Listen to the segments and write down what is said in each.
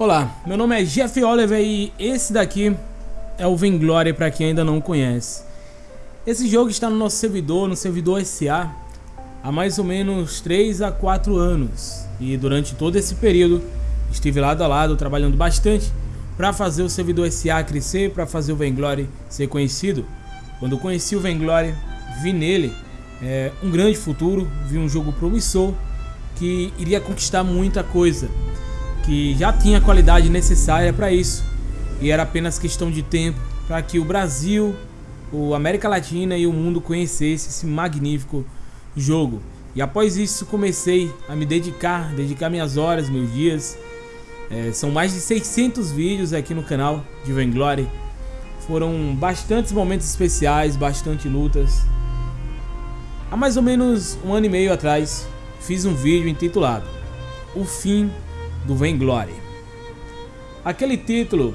Olá, meu nome é Jeff Oliver e esse daqui é o Vainglory para quem ainda não conhece. Esse jogo está no nosso servidor, no servidor SA, há mais ou menos 3 a 4 anos. E durante todo esse período estive lado a lado trabalhando bastante para fazer o servidor SA crescer, para fazer o Vainglory ser conhecido. Quando conheci o Vainglory, vi nele é, um grande futuro, vi um jogo promissor que iria conquistar muita coisa que já tinha a qualidade necessária para isso e era apenas questão de tempo para que o Brasil, o América Latina e o mundo conhecesse esse magnífico jogo. E após isso comecei a me dedicar, dedicar minhas horas, meus dias. É, são mais de 600 vídeos aqui no canal de Vainglory. Foram bastantes momentos especiais, bastante lutas. Há mais ou menos um ano e meio atrás, fiz um vídeo intitulado O Fim do Vainglory. Aquele título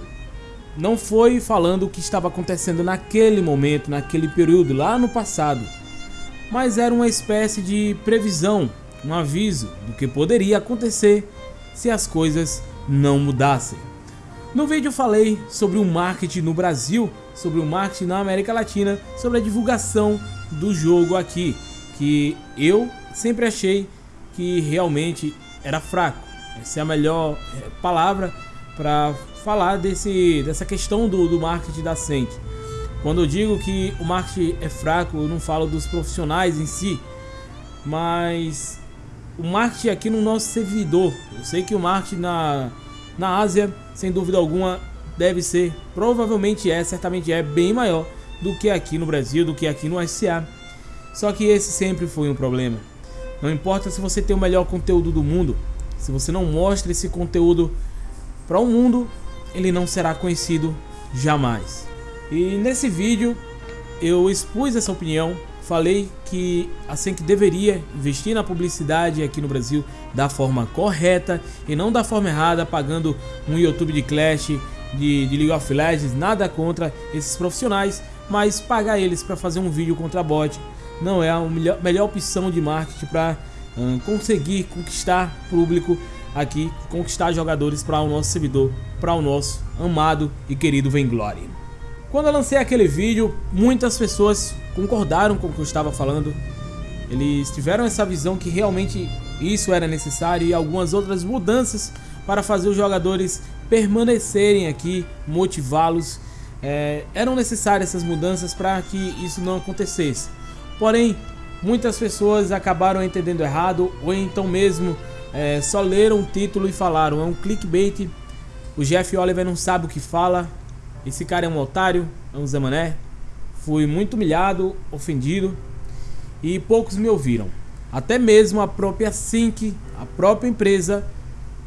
não foi falando o que estava acontecendo naquele momento, naquele período, lá no passado, mas era uma espécie de previsão, um aviso do que poderia acontecer se as coisas não mudassem. No vídeo falei sobre o marketing no Brasil, sobre o marketing na América Latina, sobre a divulgação do jogo aqui, que eu sempre achei que realmente era fraco. Essa é a melhor é, palavra para falar desse, dessa questão do, do marketing da Senk. Quando eu digo que o marketing é fraco, eu não falo dos profissionais em si, mas o marketing aqui no nosso servidor. Eu sei que o marketing na, na Ásia, sem dúvida alguma, deve ser, provavelmente é, certamente é, bem maior do que aqui no Brasil, do que aqui no SA. Só que esse sempre foi um problema. Não importa se você tem o melhor conteúdo do mundo, se você não mostra esse conteúdo para o mundo, ele não será conhecido jamais. E nesse vídeo eu expus essa opinião, falei que a Senk deveria investir na publicidade aqui no Brasil da forma correta e não da forma errada, pagando um YouTube de Clash, de, de League of Legends, nada contra esses profissionais, mas pagar eles para fazer um vídeo contra bot não é a melhor, melhor opção de marketing para conseguir conquistar público aqui, conquistar jogadores para o nosso servidor, para o nosso amado e querido Vainglory. Quando eu lancei aquele vídeo, muitas pessoas concordaram com o que eu estava falando. Eles tiveram essa visão que realmente isso era necessário e algumas outras mudanças para fazer os jogadores permanecerem aqui, motivá-los. É, eram necessárias essas mudanças para que isso não acontecesse. Porém, muitas pessoas acabaram entendendo errado ou então mesmo é, só leram o título e falaram, é um clickbait, o Jeff Oliver não sabe o que fala, esse cara é um otário, é um zamané. Fui muito humilhado, ofendido e poucos me ouviram. Até mesmo a própria Sync, a própria empresa,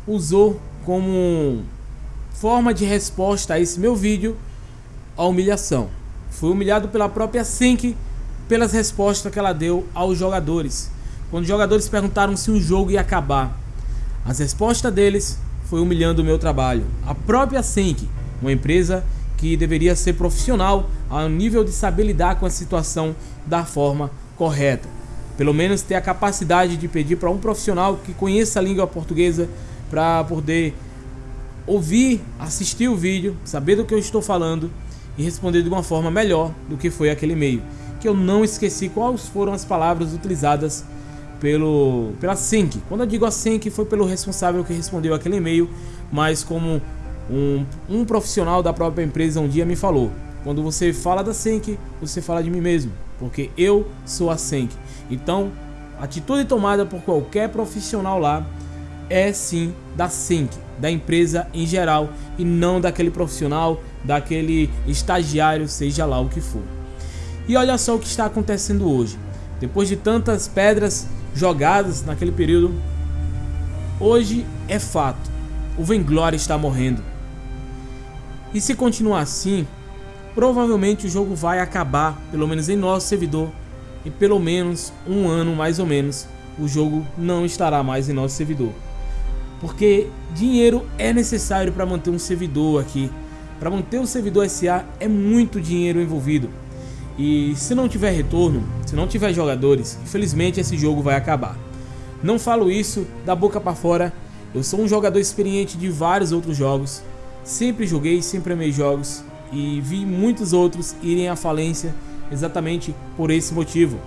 usou como forma de resposta a esse meu vídeo a humilhação. Fui humilhado pela própria Sync pelas respostas que ela deu aos jogadores. Quando os jogadores perguntaram se o jogo ia acabar, as respostas deles foi humilhando o meu trabalho. A própria Sync, uma empresa que deveria ser profissional ao nível de saber lidar com a situação da forma correta. Pelo menos ter a capacidade de pedir para um profissional que conheça a língua portuguesa para poder ouvir, assistir o vídeo, saber do que eu estou falando e responder de uma forma melhor do que foi aquele e-mail que eu não esqueci quais foram as palavras utilizadas pelo pela Sync. Quando eu digo a Sync foi pelo responsável que respondeu aquele e-mail, mas como um, um profissional da própria empresa um dia me falou, quando você fala da Sync, você fala de mim mesmo, porque eu sou a Sync. Então, a atitude tomada por qualquer profissional lá é sim da Sync, da empresa em geral e não daquele profissional, daquele estagiário, seja lá o que for. E olha só o que está acontecendo hoje. Depois de tantas pedras jogadas naquele período, hoje é fato. O Venglory está morrendo. E se continuar assim, provavelmente o jogo vai acabar, pelo menos em nosso servidor, em pelo menos um ano mais ou menos, o jogo não estará mais em nosso servidor. Porque dinheiro é necessário para manter um servidor aqui. Para manter o servidor SA é muito dinheiro envolvido. E se não tiver retorno, se não tiver jogadores, infelizmente esse jogo vai acabar. Não falo isso da boca para fora, Eu sou um jogador experiente de vários outros jogos. Sempre joguei, sempre amei jogos e vi muitos outros irem à falência exatamente por esse motivo.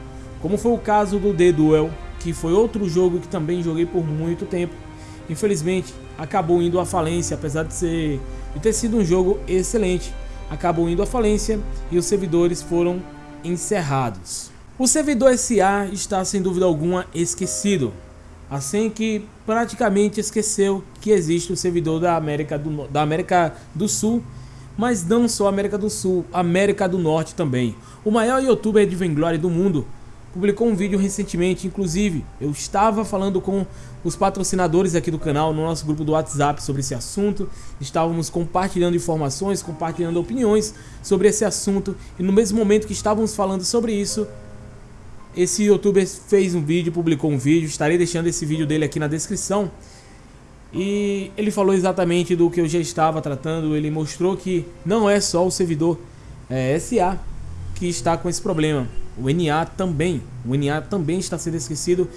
Como foi o caso do The Duel, que foi outro jogo que também joguei por muito tempo. Infelizmente, acabou indo à falência, apesar de, ser, de ter sido um jogo excelente. Acabou indo à falência e os servidores foram encerrados. O servidor SA está sem dúvida alguma esquecido, assim que praticamente esqueceu que existe o servidor da América do, da América do Sul, mas não só América do Sul, América do Norte também. O maior youtuber de Vainglory do mundo publicou um vídeo recentemente, inclusive eu estava falando com os patrocinadores aqui do canal no nosso grupo do WhatsApp sobre esse assunto, estávamos compartilhando informações, compartilhando opiniões sobre esse assunto e no mesmo momento que estávamos falando sobre isso, esse youtuber fez um vídeo, publicou um vídeo, estarei deixando esse vídeo dele aqui na descrição. E ele falou exatamente do que eu já estava tratando, ele mostrou que não é só o servidor é, SA que está com esse problema. O NA também, o NA também está sendo esquecido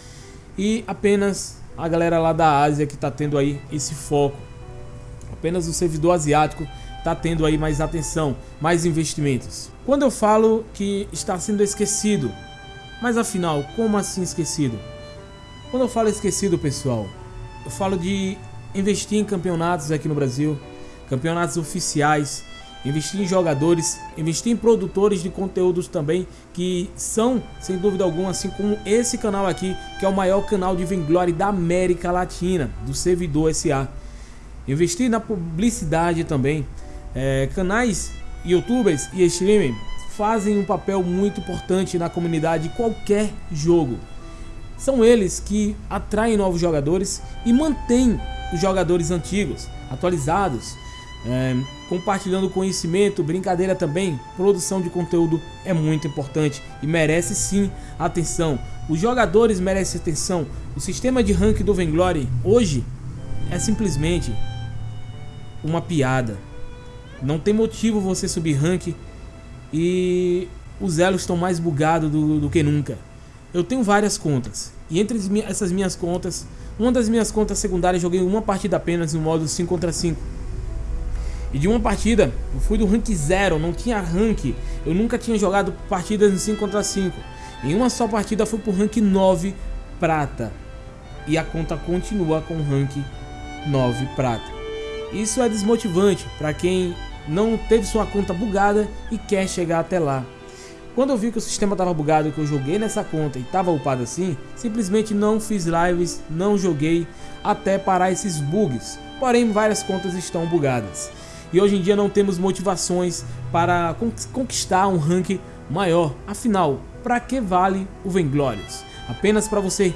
e apenas a galera lá da Ásia que está tendo aí esse foco. Apenas o servidor asiático está tendo aí mais atenção, mais investimentos. Quando eu falo que está sendo esquecido, mas afinal, como assim esquecido? Quando eu falo esquecido, pessoal, eu falo de investir em campeonatos aqui no Brasil, campeonatos oficiais, investir em jogadores, investir em produtores de conteúdos também, que são, sem dúvida alguma, assim como esse canal aqui, que é o maior canal de Vainglory da América Latina, do servidor SA. Investir na publicidade também, é, canais, youtubers e streaming fazem um papel muito importante na comunidade de qualquer jogo. São eles que atraem novos jogadores e mantêm os jogadores antigos, atualizados, é, compartilhando conhecimento, brincadeira também, produção de conteúdo é muito importante e merece sim atenção. Os jogadores merecem atenção. O sistema de rank do Vainglory hoje é simplesmente uma piada. Não tem motivo você subir rank e os elos estão mais bugados do, do que nunca. Eu tenho várias contas e entre essas minhas contas, uma das minhas contas secundárias joguei uma partida apenas no modo 5 contra 5. E de uma partida, eu fui do rank 0, não tinha rank. Eu nunca tinha jogado partidas em 5 contra 5. Em uma só partida fui pro rank 9 prata. E a conta continua com rank 9 prata. Isso é desmotivante para quem não teve sua conta bugada e quer chegar até lá. Quando eu vi que o sistema estava bugado que eu joguei nessa conta e estava upado assim, simplesmente não fiz lives, não joguei até parar esses bugs. Porém, várias contas estão bugadas. E hoje em dia não temos motivações para conquistar um rank maior. Afinal, para que vale o Vainglorious? Apenas para você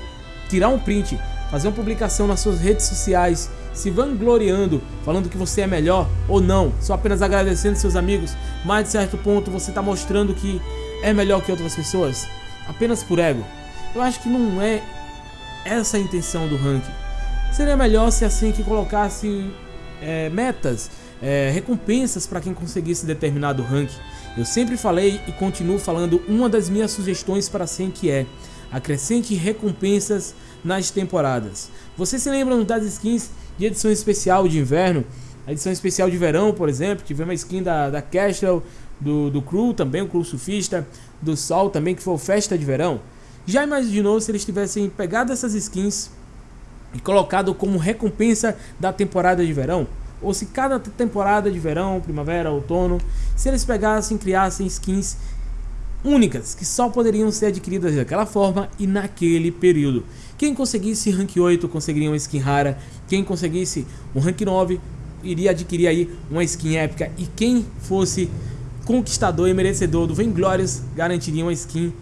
tirar um print, fazer uma publicação nas suas redes sociais se vangloriando, falando que você é melhor ou não, só apenas agradecendo seus amigos, mas de certo ponto você está mostrando que é melhor que outras pessoas, apenas por ego. Eu acho que não é essa a intenção do ranking. Seria melhor se assim que colocasse é, metas, é, recompensas para quem conseguisse determinado ranking. Eu sempre falei e continuo falando uma das minhas sugestões para assim que é acrescente recompensas nas temporadas. Vocês se lembram das skins de edição especial de inverno, a edição especial de verão, por exemplo, tivemos a skin da, da Castle, do, do Crew também, o Crew Surfista, do Sol também, que foi o Festa de Verão. Já imaginou se eles tivessem pegado essas skins e colocado como recompensa da temporada de verão? Ou se cada temporada de verão, primavera, outono, se eles pegassem e criassem skins únicas que só poderiam ser adquiridas daquela forma e naquele período. Quem conseguisse rank 8 conseguiria uma skin rara, quem conseguisse um rank 9 iria adquirir aí uma skin épica e quem fosse conquistador e merecedor do Vainglorious garantiria uma skin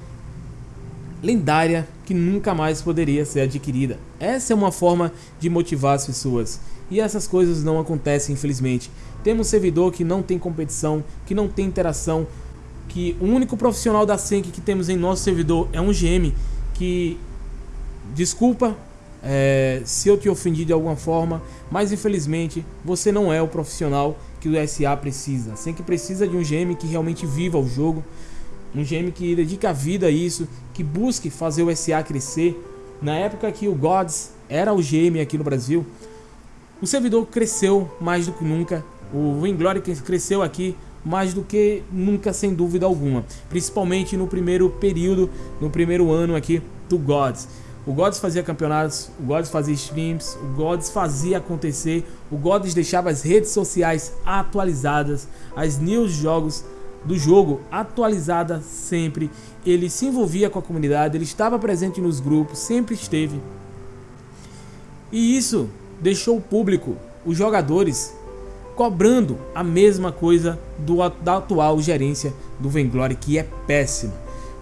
lendária que nunca mais poderia ser adquirida. Essa é uma forma de motivar as pessoas. E essas coisas não acontecem, infelizmente. Temos servidor que não tem competição, que não tem interação, que o único profissional da Senk que temos em nosso servidor é um GM que desculpa é, se eu te ofendi de alguma forma, mas infelizmente você não é o profissional que o SA precisa. Senk precisa de um GM que realmente viva o jogo, um GM que dedique a vida a isso, que busque fazer o SA crescer. Na época que o Gods era o GM aqui no Brasil, O servidor cresceu mais do que nunca, o Vainglory cresceu aqui mais do que nunca, sem dúvida alguma. Principalmente no primeiro período, no primeiro ano aqui do Gods. O Gods fazia campeonatos, o Gods fazia streams, o Gods fazia acontecer, o Gods deixava as redes sociais atualizadas, as news jogos do jogo atualizada sempre. Ele se envolvia com a comunidade, ele estava presente nos grupos, sempre esteve. E isso deixou o público, os jogadores, cobrando a mesma coisa do, da atual gerência do Venglory, que é péssima.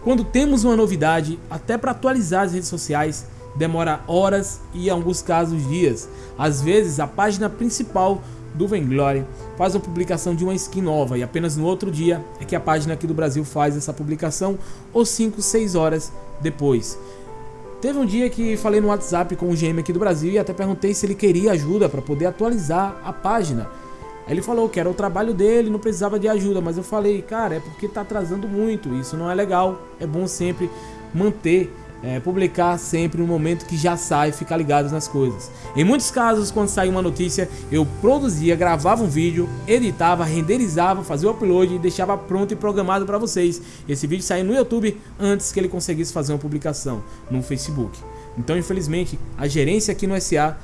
Quando temos uma novidade, até para atualizar as redes sociais, demora horas e em alguns casos dias. Às vezes a página principal do Venglory faz uma publicação de uma skin nova e apenas no outro dia é que a página aqui do Brasil faz essa publicação ou 5, 6 horas depois. Teve um dia que falei no WhatsApp com o GM aqui do Brasil e até perguntei se ele queria ajuda para poder atualizar a página. Ele falou que era o trabalho dele, não precisava de ajuda, mas eu falei, cara, é porque tá atrasando muito, isso não é legal, é bom sempre manter, é, publicar sempre no momento que já sai, ficar ligados nas coisas. Em muitos casos, quando saiu uma notícia, eu produzia, gravava um vídeo, editava, renderizava, fazia o upload e deixava pronto e programado para vocês. Esse vídeo saiu no YouTube antes que ele conseguisse fazer uma publicação no Facebook. Então, infelizmente, a gerência aqui no SA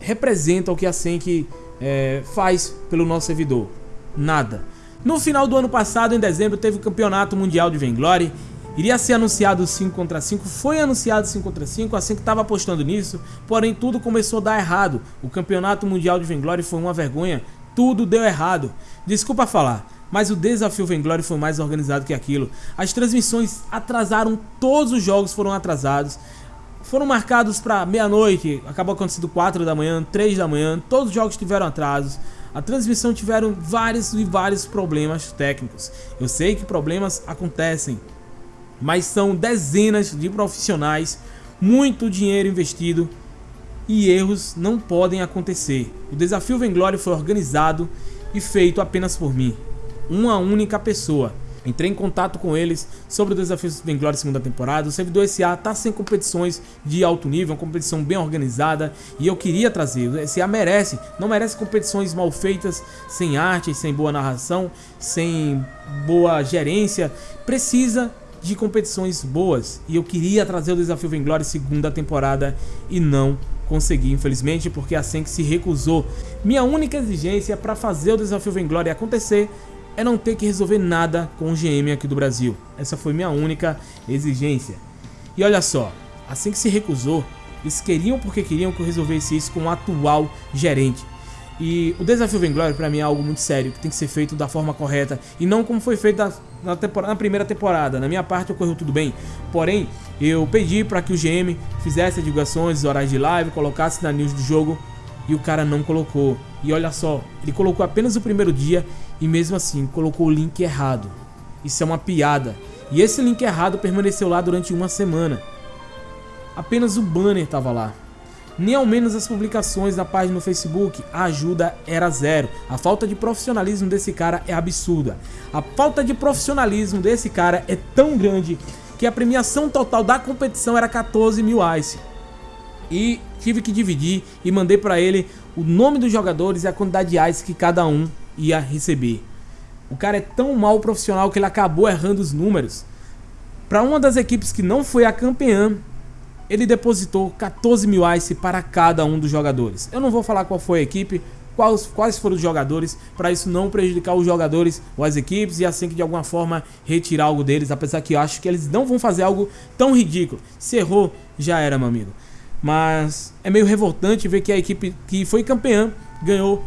representa o que a Senk é, faz pelo nosso servidor? Nada. No final do ano passado, em dezembro, teve o Campeonato Mundial de Vainglory. Iria ser anunciado 5 contra 5, foi anunciado 5 contra 5, assim que estava apostando nisso, porém tudo começou a dar errado. O Campeonato Mundial de Vainglory foi uma vergonha, tudo deu errado. Desculpa falar, mas o desafio Vainglory foi mais organizado que aquilo. As transmissões atrasaram, todos os jogos foram atrasados foram marcados para meia-noite, acabou acontecendo 4 da manhã, 3 da manhã, todos os jogos tiveram atrasos. A transmissão tiveram vários e vários problemas técnicos. Eu sei que problemas acontecem, mas são dezenas de profissionais, muito dinheiro investido e erros não podem acontecer. O desafio Venglory foi organizado e feito apenas por mim, uma única pessoa. Entrei em contato com eles sobre o desafio Bem Glória segunda temporada. O servidor SA está sem competições de alto nível, uma competição bem organizada e eu queria trazer. O SA merece, não merece competições mal feitas, sem arte, sem boa narração, sem boa gerência. Precisa de competições boas e eu queria trazer o desafio Vainglory segunda temporada e não consegui, infelizmente, porque a Senk se recusou. Minha única exigência para fazer o desafio Vainglory acontecer é não ter que resolver nada com o GM aqui do Brasil. Essa foi minha única exigência. E olha só, assim que se recusou, eles queriam porque queriam que eu resolvesse isso com o atual gerente. E o desafio Vainglory para mim é algo muito sério, que tem que ser feito da forma correta e não como foi feito na, na primeira temporada. Na minha parte ocorreu tudo bem, porém eu pedi para que o GM fizesse divulgações, horários de live, colocasse na news do jogo e o cara não colocou. E olha só, ele colocou apenas o primeiro dia e mesmo assim colocou o link errado. Isso é uma piada. E esse link errado permaneceu lá durante uma semana. Apenas o banner estava lá. Nem ao menos as publicações na página no Facebook, a ajuda era zero. A falta de profissionalismo desse cara é absurda. A falta de profissionalismo desse cara é tão grande que a premiação total da competição era 14 mil ice. E tive que dividir e mandei para ele o nome dos jogadores e a quantidade de ice que cada um ia receber. O cara é tão mal profissional que ele acabou errando os números. Para uma das equipes que não foi a campeã, ele depositou 14 mil ice para cada um dos jogadores. Eu não vou falar qual foi a equipe, quais, quais foram os jogadores, para isso não prejudicar os jogadores ou as equipes e assim que de alguma forma retirar algo deles, apesar que eu acho que eles não vão fazer algo tão ridículo. Se errou, já era, meu amigo. Mas é meio revoltante ver que a equipe que foi campeã ganhou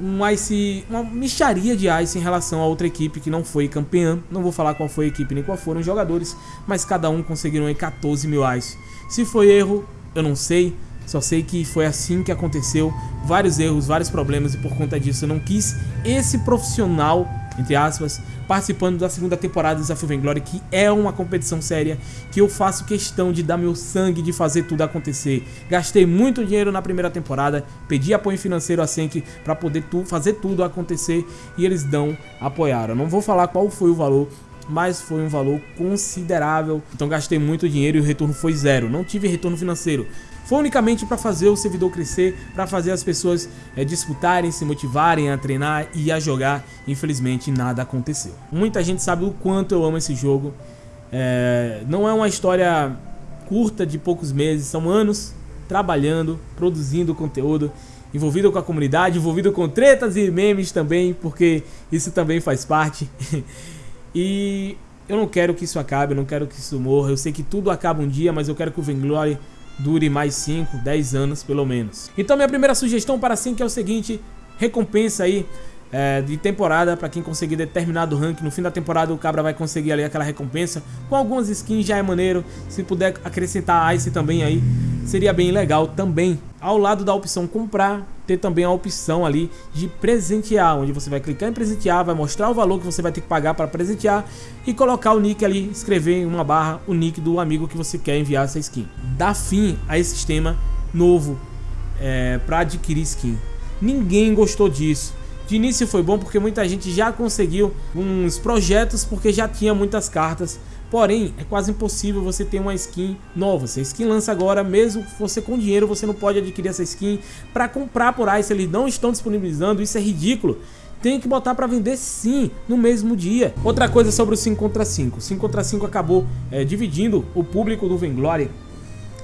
um ice, uma micharia de ice em relação a outra equipe que não foi campeã. Não vou falar qual foi a equipe nem qual foram os jogadores, mas cada um conseguiram aí 14 mil ice. Se foi erro, eu não sei. Só sei que foi assim que aconteceu, vários erros, vários problemas e por conta disso eu não quis esse profissional, entre aspas, participando da segunda temporada do Desafio Vainglory, que é uma competição séria, que eu faço questão de dar meu sangue, de fazer tudo acontecer. Gastei muito dinheiro na primeira temporada, pedi apoio financeiro a Senk para poder tu, fazer tudo acontecer e eles dão, apoiaram. não vou falar qual foi o valor, mas foi um valor considerável. Então gastei muito dinheiro e o retorno foi zero. Não tive retorno financeiro. Foi unicamente para fazer o servidor crescer, para fazer as pessoas é, disputarem, se motivarem a treinar e a jogar. Infelizmente nada aconteceu. Muita gente sabe o quanto eu amo esse jogo. É, não é uma história curta de poucos meses, são anos trabalhando, produzindo conteúdo, envolvido com a comunidade, envolvido com tretas e memes também, porque isso também faz parte. e eu não quero que isso acabe, eu não quero que isso morra. Eu sei que tudo acaba um dia, mas eu quero que o Venglory dure mais 5, 10 anos pelo menos. Então minha primeira sugestão para sim é o seguinte, recompensa aí é, de temporada para quem conseguir determinado rank. No fim da temporada o cabra vai conseguir ali aquela recompensa. Com algumas skins já é maneiro. Se puder acrescentar Ice também aí, seria bem legal também. Ao lado da opção comprar, ter também a opção ali de presentear, onde você vai clicar em presentear, vai mostrar o valor que você vai ter que pagar para presentear e colocar o nick ali, escrever em uma barra o nick do amigo que você quer enviar essa skin. Dá fim a esse sistema novo é, para adquirir skin. Ninguém gostou disso. De início foi bom porque muita gente já conseguiu uns projetos porque já tinha muitas cartas. Porém, é quase impossível você ter uma skin nova. Se a skin lança agora, mesmo você com dinheiro, você não pode adquirir essa skin para comprar por aí. Se eles não estão disponibilizando, isso é ridículo. Tem que botar para vender sim, no mesmo dia. Outra coisa sobre o 5 contra 5. 5 contra 5 acabou é, dividindo o público do Venglory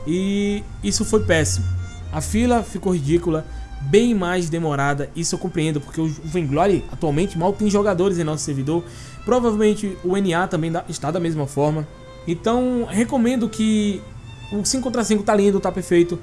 e isso foi péssimo. A fila ficou ridícula bem mais demorada, isso eu compreendo, porque o Vainglory atualmente mal tem jogadores em nosso servidor, provavelmente o NA também está da mesma forma, então recomendo que o 5 contra 5 tá lindo, tá perfeito,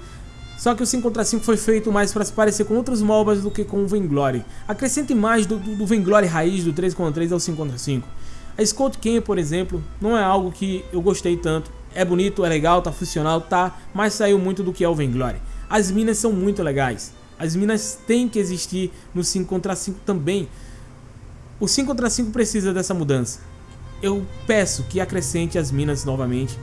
só que o 5 contra 5 foi feito mais para se parecer com outros MOBAs do que com o Vainglory. Acrescente mais do, do, do raiz do 3 contra 3 ao 5 contra 5. A Scott Ken, por exemplo, não é algo que eu gostei tanto. É bonito, é legal, tá funcional, tá, mas saiu muito do que é o Vainglory. As minas são muito legais. As minas têm que existir no 5 contra 5 também. O 5 contra 5 precisa dessa mudança. Eu peço que acrescente as minas novamente.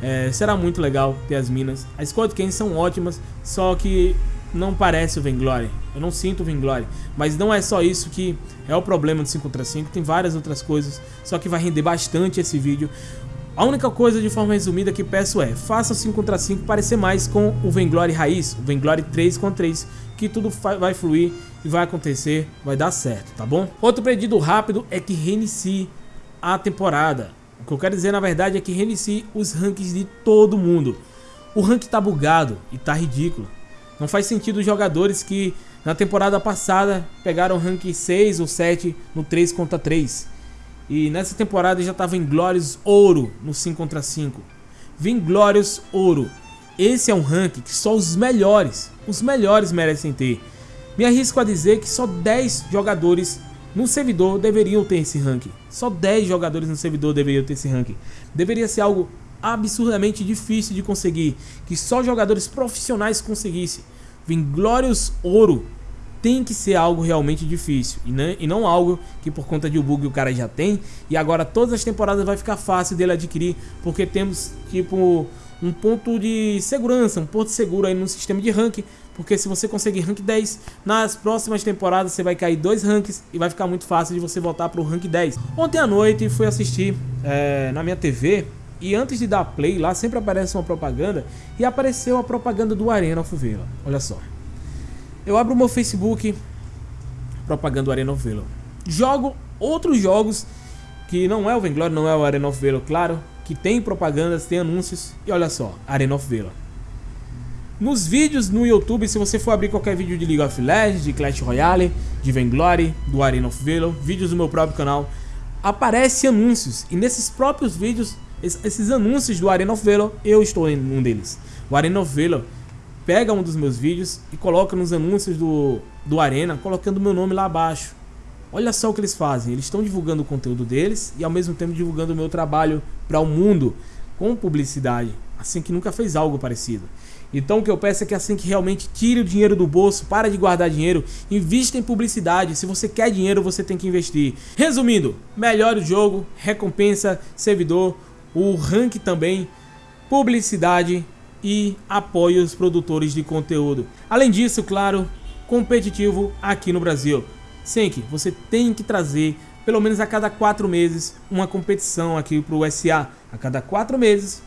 É, será muito legal ter as minas. As Squad Cans são ótimas, só que não parece o Venglory. Eu não sinto o Venglory. Mas não é só isso que é o problema do 5 contra 5. Tem várias outras coisas. Só que vai render bastante esse vídeo. A única coisa de forma resumida que peço é, faça o 5 contra 5 parecer mais com o Venglory raiz, o Venglory 3 contra 3, que tudo vai fluir e vai acontecer, vai dar certo, tá bom? Outro pedido rápido é que reinicie a temporada. O que eu quero dizer na verdade é que reinicie os rankings de todo mundo. O rank tá bugado e tá ridículo. Não faz sentido os jogadores que na temporada passada pegaram rank 6 ou 7 no 3 contra 3 e nessa temporada já estava em Glórios Ouro no 5 contra 5. Glórios Ouro. Esse é um ranking que só os melhores, os melhores merecem ter. Me arrisco a dizer que só 10 jogadores no servidor deveriam ter esse ranking. Só 10 jogadores no servidor deveriam ter esse ranking. Deveria ser algo absurdamente difícil de conseguir, que só jogadores profissionais conseguissem. Glórios Ouro tem que ser algo realmente difícil e, não, e não algo que por conta de um bug o cara já tem e agora todas as temporadas vai ficar fácil dele adquirir porque temos tipo um ponto de segurança, um ponto seguro aí no sistema de rank porque se você conseguir rank 10, nas próximas temporadas você vai cair dois ranks e vai ficar muito fácil de você voltar para o rank 10. Ontem à noite fui assistir é, na minha TV e antes de dar play lá sempre aparece uma propaganda e apareceu a propaganda do Arena of Vela. Olha só. Eu abro o meu Facebook, propaganda Arena of. Jogo outros jogos que não é o Venglory, não é o Arena of claro, que tem propagandas, tem anúncios e olha só, Arena of. Nos vídeos no YouTube, se você for abrir qualquer vídeo de League of Legends, de Clash Royale, de Venglory, do Arena of vídeos do meu próprio canal, aparece anúncios e nesses próprios vídeos, esses anúncios do Arena of eu estou em um deles. O Arena of pega um dos meus vídeos e coloca nos anúncios do, do Arena, colocando meu nome lá abaixo. Olha só o que eles fazem, eles estão divulgando o conteúdo deles e ao mesmo tempo divulgando o meu trabalho para o mundo com publicidade, assim que nunca fez algo parecido. Então o que eu peço é que assim que realmente tire o dinheiro do bolso, para de guardar dinheiro, invista em publicidade. Se você quer dinheiro, você tem que investir. Resumindo, melhore o jogo, recompensa, servidor, o rank também, publicidade e apoie os produtores de conteúdo. Além disso, claro, competitivo aqui no Brasil. Senk, você tem que trazer pelo menos a cada quatro meses uma competição aqui para o SA. A cada quatro meses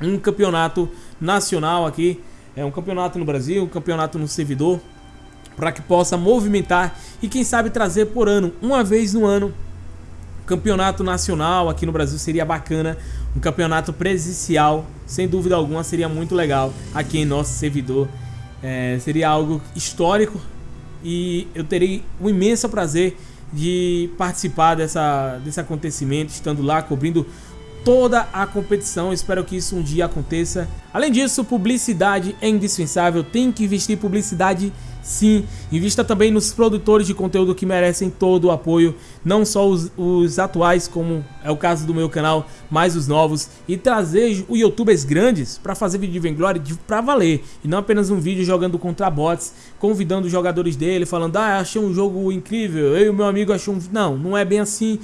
um campeonato nacional aqui é um campeonato no Brasil, um campeonato no servidor, para que possa movimentar e quem sabe trazer por ano, uma vez no ano, campeonato nacional aqui no Brasil seria bacana, um campeonato presencial, sem dúvida alguma seria muito legal aqui em nosso servidor, é, seria algo histórico e eu terei um imenso prazer de participar dessa, desse acontecimento, estando lá cobrindo toda a competição. Espero que isso um dia aconteça. Além disso, publicidade é indispensável. Tem que investir publicidade sim. Invista também nos produtores de conteúdo que merecem todo o apoio. Não só os, os atuais, como é o caso do meu canal, mas os novos. E trazer os youtubers grandes para fazer vídeo de Vainglory para valer. E não apenas um vídeo jogando contra bots, convidando os jogadores dele, falando, ah, achei um jogo incrível, eu e meu amigo achou um... Não, não é bem assim.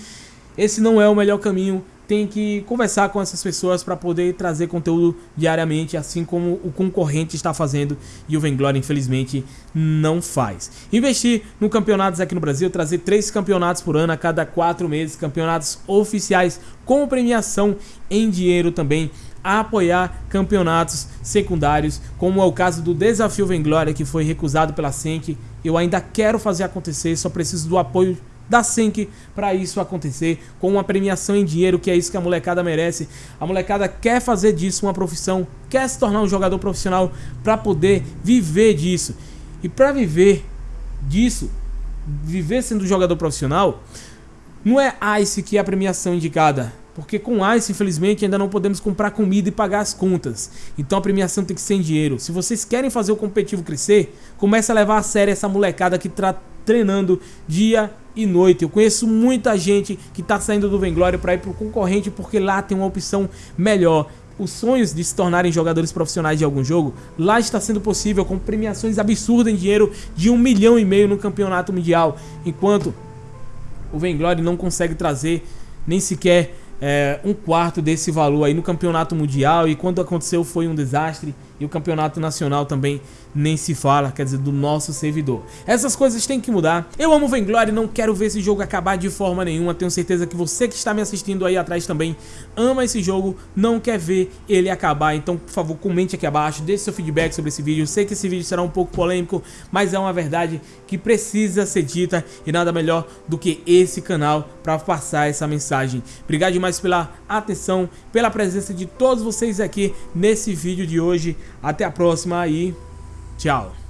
Esse não é o melhor caminho tem que conversar com essas pessoas para poder trazer conteúdo diariamente, assim como o concorrente está fazendo e o Venglory infelizmente não faz. Investir no campeonatos aqui no Brasil, trazer três campeonatos por ano a cada quatro meses, campeonatos oficiais com premiação em dinheiro também, a apoiar campeonatos secundários, como é o caso do Desafio Venglory que foi recusado pela Senk. Eu ainda quero fazer acontecer, só preciso do apoio da Sync para isso acontecer, com uma premiação em dinheiro, que é isso que a molecada merece. A molecada quer fazer disso uma profissão, quer se tornar um jogador profissional para poder viver disso. E para viver disso, viver sendo jogador profissional, não é Ice que é a premiação indicada. Porque com Ice, infelizmente, ainda não podemos comprar comida e pagar as contas. Então a premiação tem que ser em dinheiro. Se vocês querem fazer o competitivo crescer, comece a levar a sério essa molecada que está treinando dia e noite. Eu conheço muita gente que está saindo do Venglory para ir para o concorrente porque lá tem uma opção melhor. Os sonhos de se tornarem jogadores profissionais de algum jogo, lá está sendo possível com premiações absurdas em dinheiro de um milhão e meio no campeonato mundial, enquanto o Venglory não consegue trazer nem sequer é, um quarto desse valor aí no campeonato mundial e quando aconteceu foi um desastre e o campeonato nacional também nem se fala, quer dizer, do nosso servidor. Essas coisas têm que mudar. Eu amo Vainglory, não quero ver esse jogo acabar de forma nenhuma. Tenho certeza que você que está me assistindo aí atrás também ama esse jogo, não quer ver ele acabar. Então, por favor, comente aqui abaixo, deixe seu feedback sobre esse vídeo. Eu sei que esse vídeo será um pouco polêmico, mas é uma verdade que precisa ser dita e nada melhor do que esse canal para passar essa mensagem. Obrigado demais pela atenção, pela presença de todos vocês aqui nesse vídeo de hoje. Até a próxima e tchau.